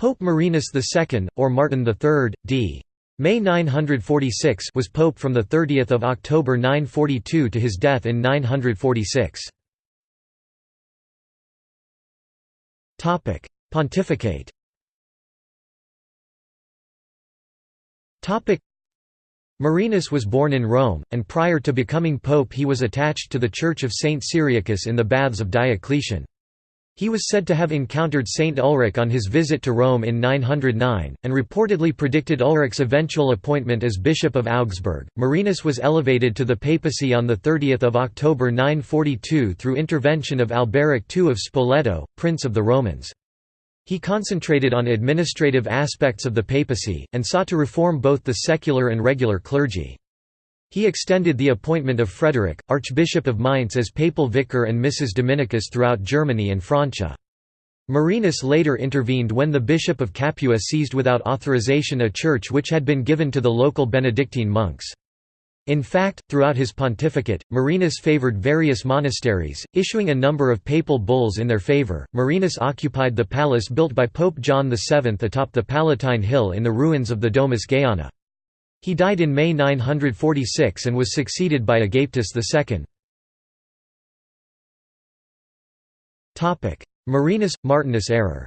Pope Marinus II, or Martin III, d. May 946 was pope from 30 October 942 to his death in 946. Pontificate Marinus was born in Rome, and prior to becoming pope he was attached to the Church of Saint Cyriacus in the Baths of Diocletian. He was said to have encountered Saint Ulrich on his visit to Rome in 909, and reportedly predicted Ulrich's eventual appointment as Bishop of Augsburg. Marinus was elevated to the papacy on 30 October 942 through intervention of Alberic II of Spoleto, Prince of the Romans. He concentrated on administrative aspects of the papacy, and sought to reform both the secular and regular clergy. He extended the appointment of Frederick, Archbishop of Mainz as papal vicar and missus Dominicus throughout Germany and Francia. Marinus later intervened when the Bishop of Capua seized without authorization a church which had been given to the local Benedictine monks. In fact, throughout his pontificate, Marinus favored various monasteries, issuing a number of papal bulls in their favor. Marinus occupied the palace built by Pope John VII atop the Palatine Hill in the ruins of the Domus Gaiana. He died in May 946 and was succeeded by Agapetus II. Marinus – Martinus error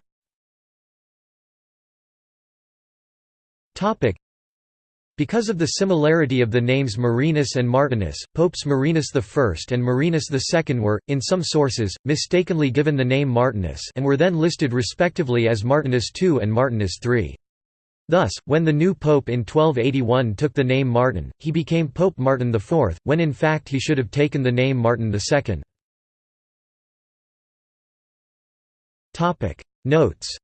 because of the similarity of the names Marinus and Martinus, Popes Marinus I and Marinus II were, in some sources, mistakenly given the name Martinus and were then listed respectively as Martinus II and Martinus III. Thus, when the new pope in 1281 took the name Martin, he became Pope Martin IV, when in fact he should have taken the name Martin II. Notes.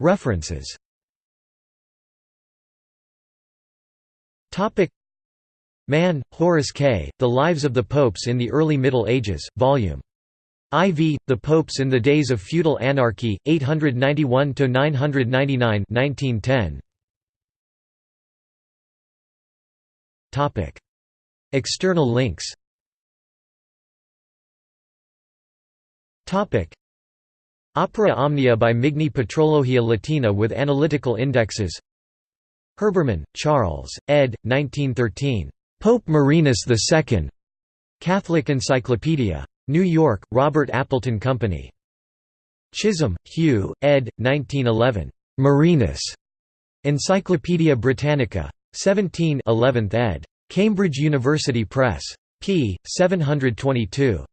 References Mann, Horace K., The Lives of the Popes in the Early Middle Ages, Vol. IV, The Popes in the Days of Feudal Anarchy, 891–999 1910. External links Opera Omnia by Migne Patrologia Latina with analytical indexes Herbermann, Charles, ed. 1913. Pope Marinus II. Catholic Encyclopedia. New York, Robert Appleton Company. Chisholm, Hugh, ed. 1911. Marinus. Encyclopædia Britannica. 17 11th ed. Cambridge University Press. p. 722.